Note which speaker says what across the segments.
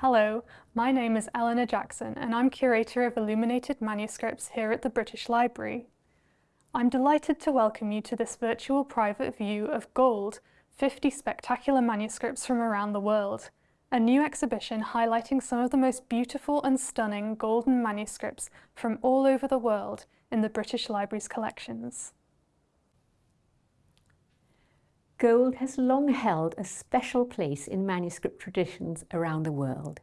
Speaker 1: Hello, my name is Eleanor Jackson and I'm Curator of Illuminated Manuscripts here at the British Library. I'm delighted to welcome you to this virtual private view of Gold, 50 spectacular manuscripts from around the world, a new exhibition highlighting some of the most beautiful and stunning golden manuscripts from all over the world in the British Library's collections.
Speaker 2: Gold has long held a special place in manuscript traditions around the world.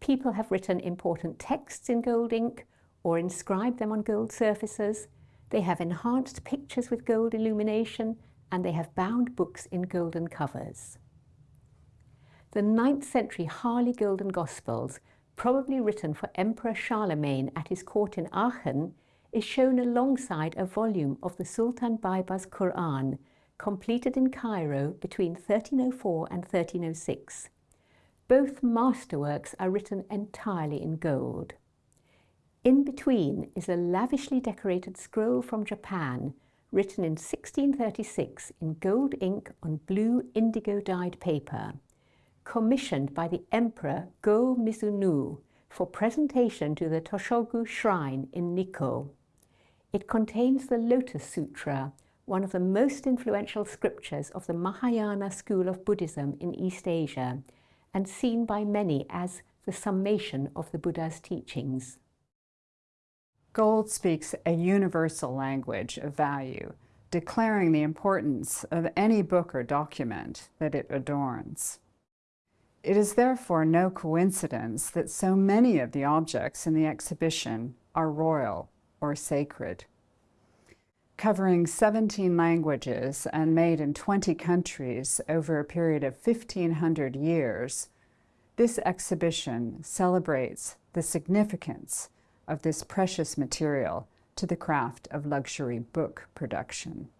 Speaker 2: People have written important texts in gold ink or inscribed them on gold surfaces. They have enhanced pictures with gold illumination and they have bound books in golden covers. The 9th century Harley Golden Gospels, probably written for Emperor Charlemagne at his court in Aachen, is shown alongside a volume of the Sultan Baybars Quran, completed in Cairo between 1304 and 1306. Both masterworks are written entirely in gold. In between is a lavishly decorated scroll from Japan, written in 1636 in gold ink on blue indigo dyed paper, commissioned by the Emperor Go Mizunoo for presentation to the Toshogu Shrine in Nikko. It contains the Lotus Sutra, one of the most influential scriptures of the Mahayana school of Buddhism in East Asia and seen by many as the summation of the Buddha's teachings.
Speaker 3: Gold speaks a universal language of value, declaring the importance of any book or document that it adorns. It is therefore no coincidence that so many of the objects in the exhibition are royal or sacred covering 17 languages and made in 20 countries over a period of 1,500 years, this exhibition celebrates the significance of this precious material to the craft of luxury book production.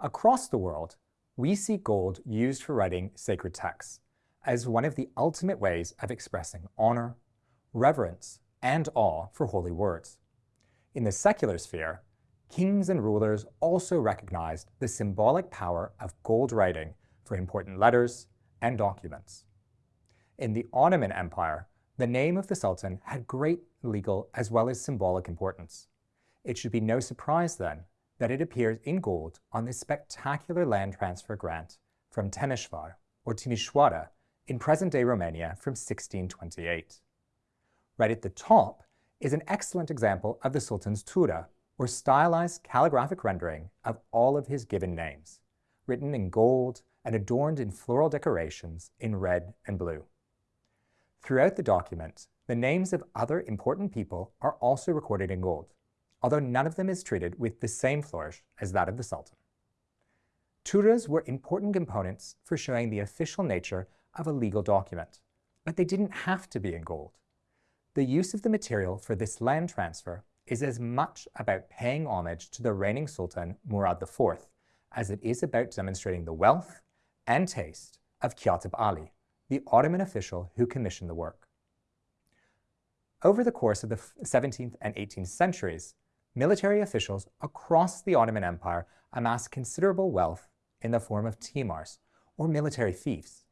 Speaker 4: Across the world, we see gold used for writing sacred texts as one of the ultimate ways of expressing honor, reverence, and awe for holy words. In the secular sphere, kings and rulers also recognized the symbolic power of gold writing for important letters and documents. In the Ottoman Empire, the name of the Sultan had great legal as well as symbolic importance. It should be no surprise then that it appears in gold on this spectacular land transfer grant from Temeshvar or Timișoara in present-day Romania from 1628. Right at the top is an excellent example of the Sultan's Tughra, or stylized calligraphic rendering of all of his given names, written in gold and adorned in floral decorations in red and blue. Throughout the document, the names of other important people are also recorded in gold, although none of them is treated with the same flourish as that of the Sultan. Tughras were important components for showing the official nature of a legal document, but they didn't have to be in gold. The use of the material for this land transfer is as much about paying homage to the reigning Sultan Murad IV as it is about demonstrating the wealth and taste of Katip Ali, the Ottoman official who commissioned the work. Over the course of the 17th and 18th centuries, military officials across the Ottoman Empire amassed considerable wealth in the form of timars, or military fiefs.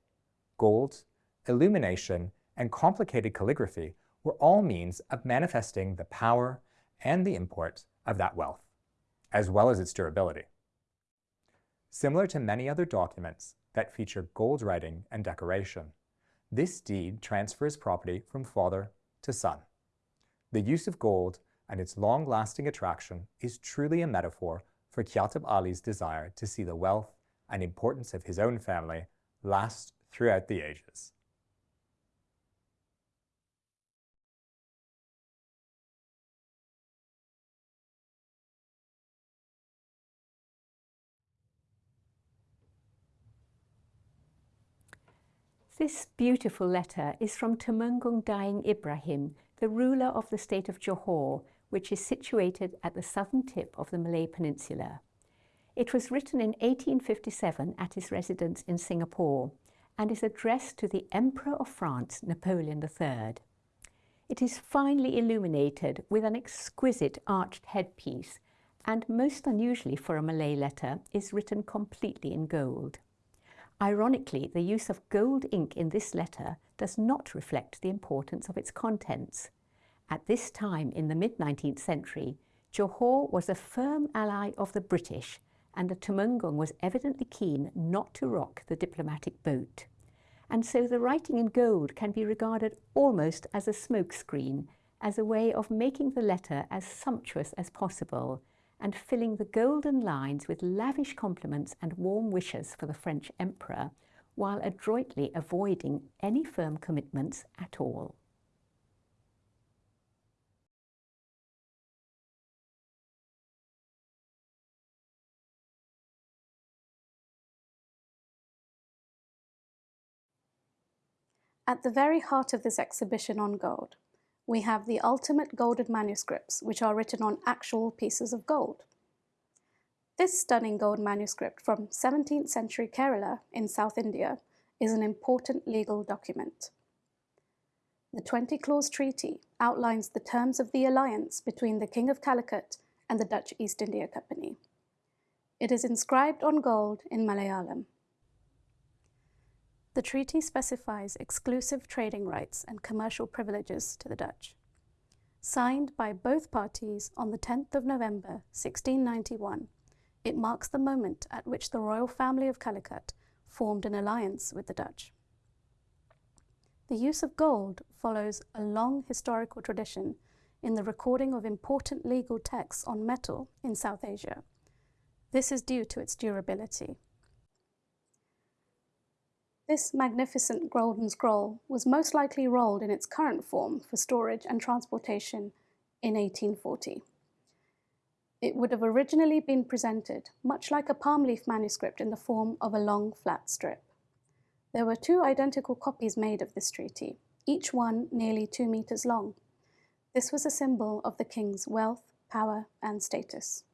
Speaker 4: Gold, illumination, and complicated calligraphy were all means of manifesting the power and the import of that wealth, as well as its durability. Similar to many other documents that feature gold writing and decoration, this deed transfers property from father to son. The use of gold and its long-lasting attraction is truly a metaphor for Katip Ali's desire to see the wealth and importance of his own family last throughout the ages.
Speaker 2: This beautiful letter is from Temenggung Daeng Ibrahim, the ruler of the state of Johor, which is situated at the southern tip of the Malay Peninsula. It was written in 1857 at his residence in Singapore and is addressed to the Emperor of France, Napoleon III. It is finely illuminated with an exquisite arched headpiece and most unusually for a Malay letter is written completely in gold. Ironically, the use of gold ink in this letter does not reflect the importance of its contents. At this time in the mid-19th century, Johor was a firm ally of the British and the Tumenggung was evidently keen not to rock the diplomatic boat. And so the writing in gold can be regarded almost as a smokescreen, as a way of making the letter as sumptuous as possible, and filling the golden lines with lavish compliments and warm wishes for the French emperor, while adroitly avoiding any firm commitments at all.
Speaker 5: At the very heart of this exhibition on gold we have the ultimate golden manuscripts, which are written on actual pieces of gold. This stunning gold manuscript from 17th century Kerala in South India is an important legal document. The 20 Clause Treaty outlines the terms of the alliance between the King of Calicut and the Dutch East India Company. It is inscribed on gold in Malayalam. The treaty specifies exclusive trading rights and commercial privileges to the Dutch. Signed by both parties on the 10th of November 1691, it marks the moment at which the royal family of Calicut formed an alliance with the Dutch. The use of gold follows a long historical tradition in the recording of important legal texts on metal in South Asia. This is due to its durability. This magnificent golden scroll was most likely rolled in its current form for storage and transportation in 1840. It would have originally been presented much like a palm leaf manuscript in the form of a long flat strip. There were two identical copies made of this treaty, each one nearly two meters long. This was a symbol of the king's wealth, power, and status.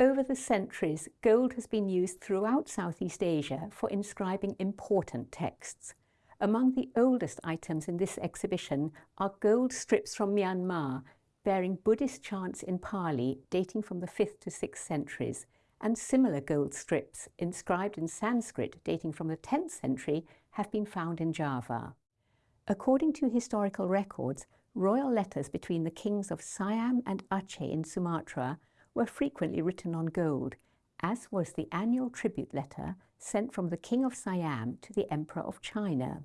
Speaker 2: Over the centuries, gold has been used throughout Southeast Asia for inscribing important texts. Among the oldest items in this exhibition are gold strips from Myanmar bearing Buddhist chants in Pali dating from the 5th to 6th centuries and similar gold strips inscribed in Sanskrit dating from the 10th century have been found in Java. According to historical records, royal letters between the kings of Siam and Aceh in Sumatra were frequently written on gold, as was the annual tribute letter sent from the King of Siam to the Emperor of China.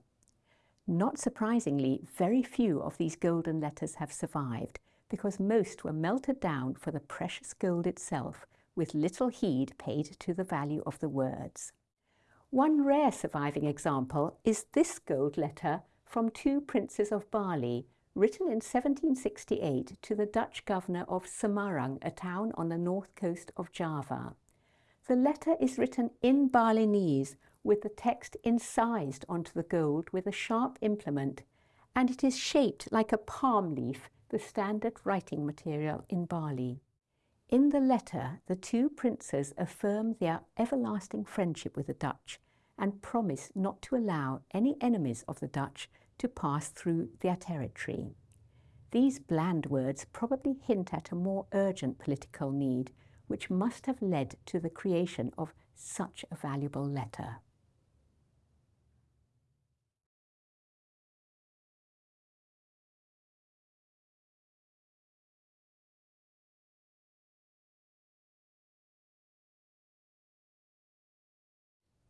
Speaker 2: Not surprisingly, very few of these golden letters have survived because most were melted down for the precious gold itself with little heed paid to the value of the words. One rare surviving example is this gold letter from two princes of Bali written in 1768 to the Dutch governor of Semarang, a town on the north coast of Java. The letter is written in Balinese with the text incised onto the gold with a sharp implement, and it is shaped like a palm leaf, the standard writing material in Bali. In the letter, the two princes affirm their everlasting friendship with the Dutch and promise not to allow any enemies of the Dutch to pass through their territory. These bland words probably hint at a more urgent political need, which must have led to the creation of such a valuable letter.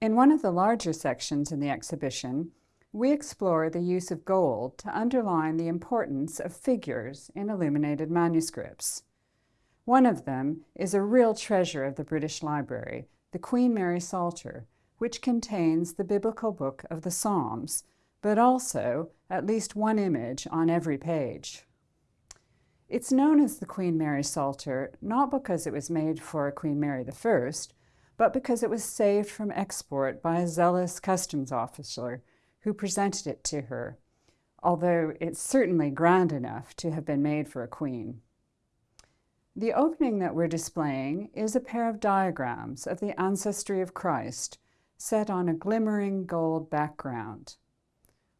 Speaker 3: In one of the larger sections in the exhibition, we explore the use of gold to underline the importance of figures in illuminated manuscripts. One of them is a real treasure of the British Library, the Queen Mary Psalter, which contains the biblical book of the Psalms, but also at least one image on every page. It's known as the Queen Mary Psalter not because it was made for Queen Mary I, but because it was saved from export by a zealous customs officer who presented it to her, although it's certainly grand enough to have been made for a queen. The opening that we're displaying is a pair of diagrams of the ancestry of Christ set on a glimmering gold background.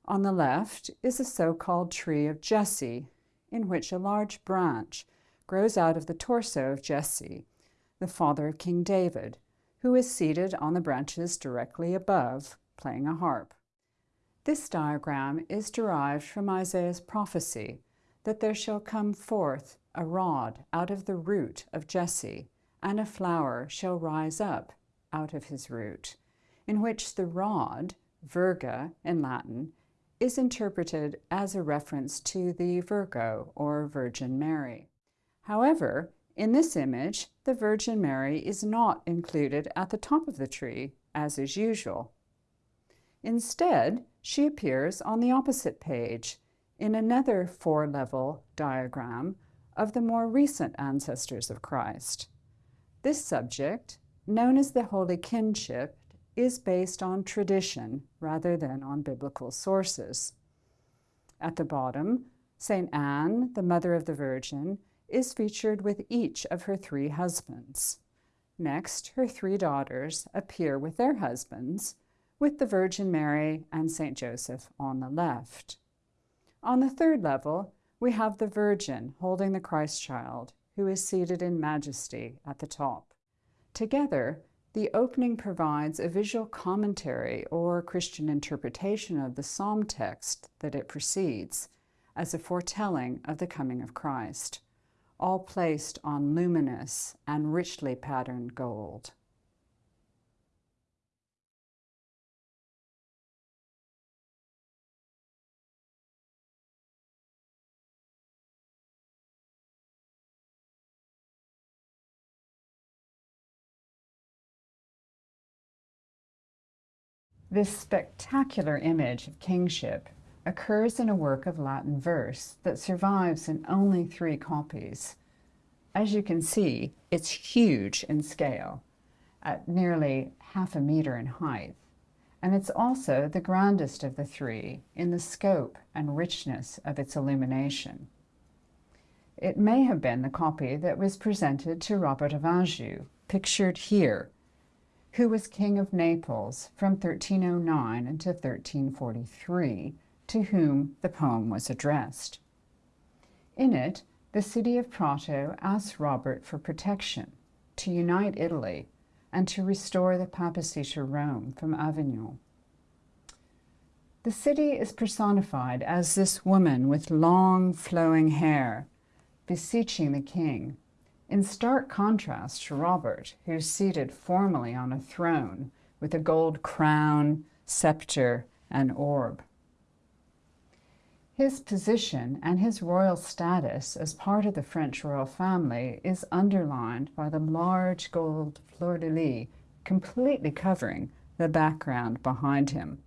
Speaker 3: On the left is a so-called tree of Jesse, in which a large branch grows out of the torso of Jesse, the father of King David, who is seated on the branches directly above, playing a harp. This diagram is derived from Isaiah's prophecy that there shall come forth a rod out of the root of Jesse, and a flower shall rise up out of his root, in which the rod, virga in Latin, is interpreted as a reference to the Virgo or Virgin Mary. However, in this image, the Virgin Mary is not included at the top of the tree, as is usual. Instead, she appears on the opposite page in another four-level diagram of the more recent ancestors of Christ. This subject, known as the Holy Kinship, is based on tradition rather than on biblical sources. At the bottom, St. Anne, the Mother of the Virgin, is featured with each of her three husbands. Next, her three daughters appear with their husbands, with the Virgin Mary and St. Joseph on the left. On the third level, we have the Virgin holding the Christ child, who is seated in majesty at the top. Together, the opening provides a visual commentary or Christian interpretation of the psalm text that it precedes, as a foretelling of the coming of Christ, all placed on luminous and richly patterned gold. This spectacular image of kingship occurs in a work of Latin verse that survives in only three copies. As you can see, it's huge in scale, at nearly half a meter in height, and it's also the grandest of the three in the scope and richness of its illumination. It may have been the copy that was presented to Robert of Anjou, pictured here, who was king of Naples from 1309 until 1343, to whom the poem was addressed. In it, the city of Prato asks Robert for protection, to unite Italy, and to restore the papacy to Rome from Avignon. The city is personified as this woman with long flowing hair, beseeching the king in stark contrast to Robert, who's seated formally on a throne with a gold crown, scepter, and orb. His position and his royal status as part of the French royal family is underlined by the large gold fleur-de-lis completely covering the background behind him.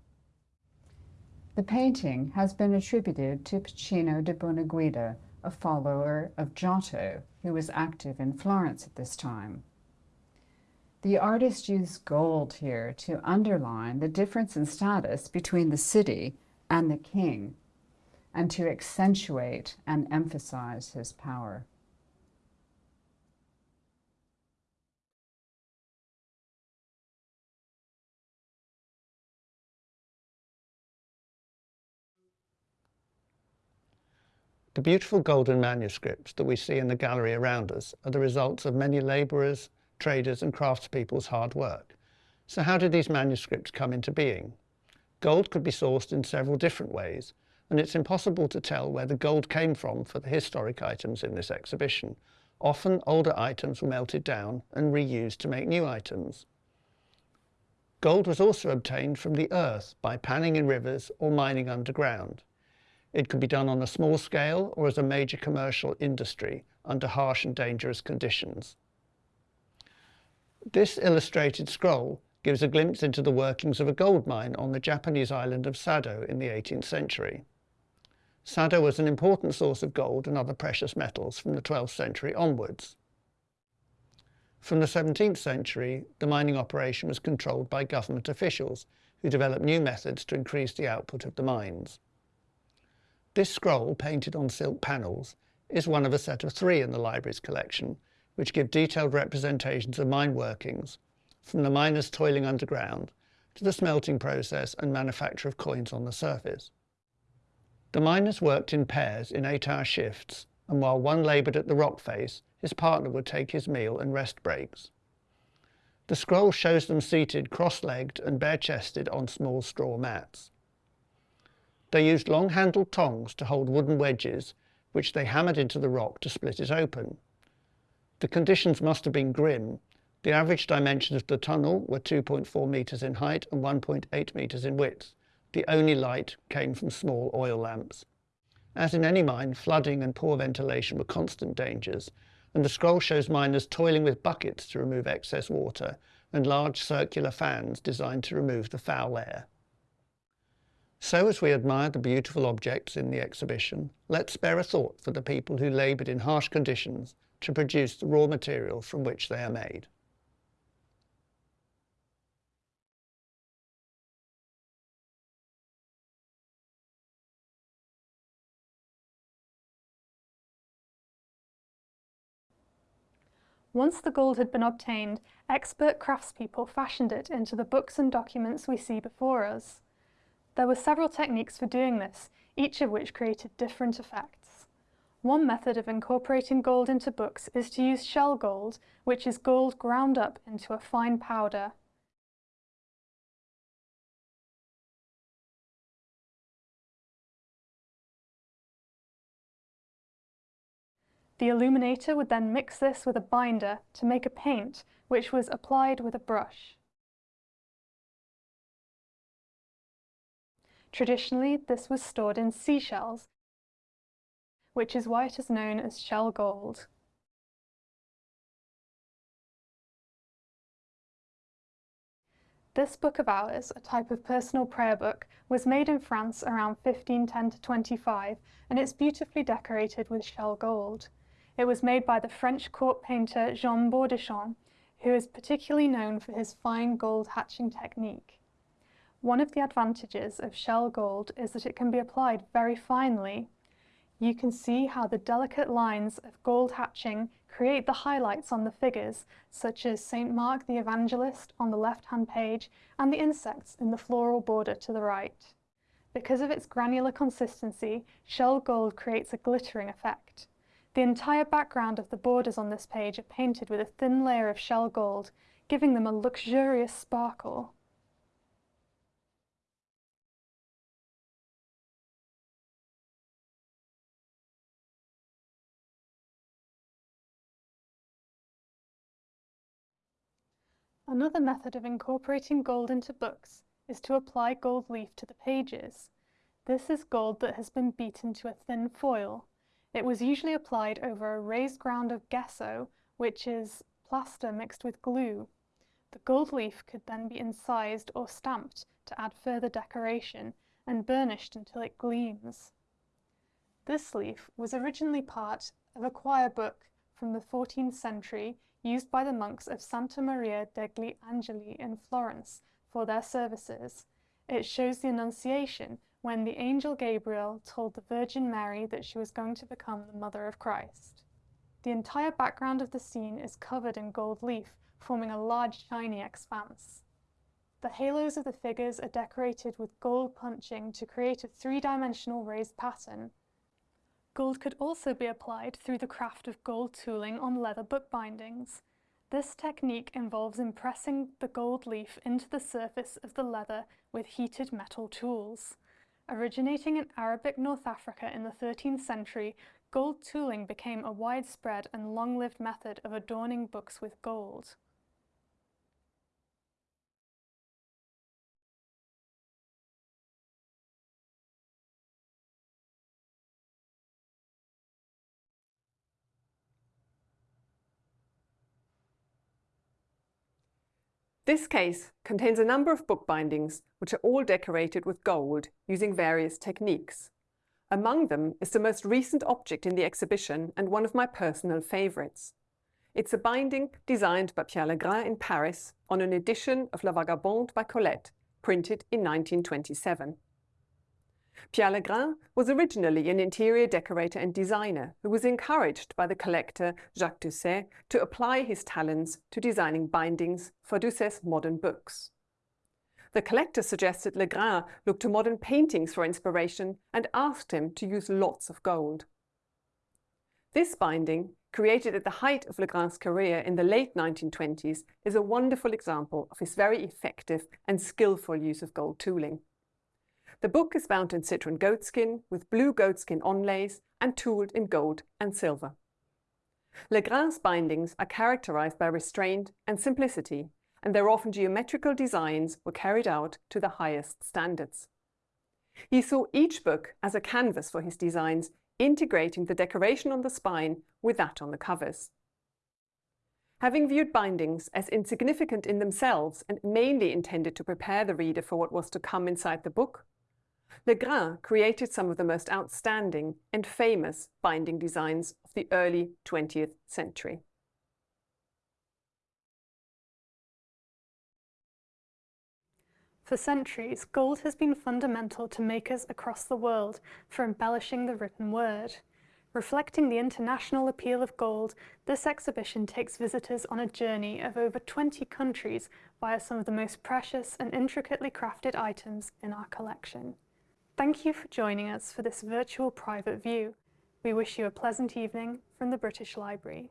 Speaker 3: The painting has been attributed to Pacino di Bonaguida, a follower of Giotto, who was active in Florence at this time. The artist used gold here to underline the difference in status between the city and the king, and to accentuate and emphasize his power.
Speaker 6: The beautiful golden manuscripts that we see in the gallery around us are the results of many labourers, traders and craftspeople's hard work. So how did these manuscripts come into being? Gold could be sourced in several different ways, and it's impossible to tell where the gold came from for the historic items in this exhibition. Often older items were melted down and reused to make new items. Gold was also obtained from the earth by panning in rivers or mining underground. It could be done on a small scale or as a major commercial industry under harsh and dangerous conditions. This illustrated scroll gives a glimpse into the workings of a gold mine on the Japanese island of Sado in the 18th century. Sado was an important source of gold and other precious metals from the 12th century onwards. From the 17th century, the mining operation was controlled by government officials who developed new methods to increase the output of the mines. This scroll, painted on silk panels, is one of a set of three in the library's collection, which give detailed representations of mine workings, from the miners toiling underground to the smelting process and manufacture of coins on the surface. The miners worked in pairs in eight-hour shifts, and while one laboured at the rock face, his partner would take his meal and rest breaks. The scroll shows them seated cross-legged and bare-chested on small straw mats. They used long-handled tongs to hold wooden wedges, which they hammered into the rock to split it open. The conditions must have been grim. The average dimensions of the tunnel were 2.4 metres in height and 1.8 metres in width. The only light came from small oil lamps. As in any mine, flooding and poor ventilation were constant dangers, and the scroll shows miners toiling with buckets to remove excess water and large circular fans designed to remove the foul air. So as we admire the beautiful objects in the exhibition, let's spare a thought for the people who laboured in harsh conditions to produce the raw material from which they are made.
Speaker 1: Once the gold had been obtained, expert craftspeople fashioned it into the books and documents we see before us. There were several techniques for doing this, each of which created different effects. One method of incorporating gold into books is to use shell gold, which is gold ground up into a fine powder. The illuminator would then mix this with a binder to make a paint, which was applied with a brush. Traditionally, this was stored in seashells, which is why it is known as shell gold. This book of hours, a type of personal prayer book, was made in France around 1510 to 25 and it's beautifully decorated with shell gold. It was made by the French court painter Jean Bourdichon, who is particularly known for his fine gold hatching technique. One of the advantages of shell gold is that it can be applied very finely. You can see how the delicate lines of gold hatching create the highlights on the figures, such as St. Mark the Evangelist on the left-hand page and the insects in the floral border to the right. Because of its granular consistency, shell gold creates a glittering effect. The entire background of the borders on this page are painted with a thin layer of shell gold, giving them a luxurious sparkle. Another method of incorporating gold into books is to apply gold leaf to the pages. This is gold that has been beaten to a thin foil. It was usually applied over a raised ground of gesso, which is plaster mixed with glue. The gold leaf could then be incised or stamped to add further decoration and burnished until it gleams. This leaf was originally part of a choir book from the 14th century used by the monks of Santa Maria degli Angeli in Florence for their services. It shows the Annunciation when the angel Gabriel told the Virgin Mary that she was going to become the mother of Christ. The entire background of the scene is covered in gold leaf, forming a large shiny expanse. The halos of the figures are decorated with gold punching to create a three-dimensional raised pattern. Gold could also be applied through the craft of gold tooling on leather bookbindings. This technique involves impressing the gold leaf into the surface of the leather with heated metal tools. Originating in Arabic North Africa in the 13th century, gold tooling became a widespread and long-lived method of adorning books with gold.
Speaker 7: This case contains a number of bookbindings which are all decorated with gold using various techniques. Among them is the most recent object in the exhibition and one of my personal favourites. It's a binding designed by Pierre Legrain in Paris on an edition of La Vagabonde by Colette, printed in 1927. Pierre Legrain was originally an interior decorator and designer who was encouraged by the collector Jacques Doucet to apply his talents to designing bindings for Doucet's modern books. The collector suggested Legrain look to modern paintings for inspiration and asked him to use lots of gold. This binding, created at the height of Legrain's career in the late 1920s, is a wonderful example of his very effective and skillful use of gold tooling. The book is bound in citron goatskin with blue goatskin onlays and tooled in gold and silver. Legrain's bindings are characterized by restraint and simplicity, and their often geometrical designs were carried out to the highest standards. He saw each book as a canvas for his designs, integrating the decoration on the spine with that on the covers. Having viewed bindings as insignificant in themselves and mainly intended to prepare the reader for what was to come inside the book, Legrain created some of the most outstanding and famous binding designs of the early 20th century.
Speaker 1: For centuries, gold has been fundamental to makers across the world for embellishing the written word. Reflecting the international appeal of gold, this exhibition takes visitors on a journey of over 20 countries via some of the most precious and intricately crafted items in our collection. Thank you for joining us for this virtual private view. We wish you a pleasant evening from the British Library.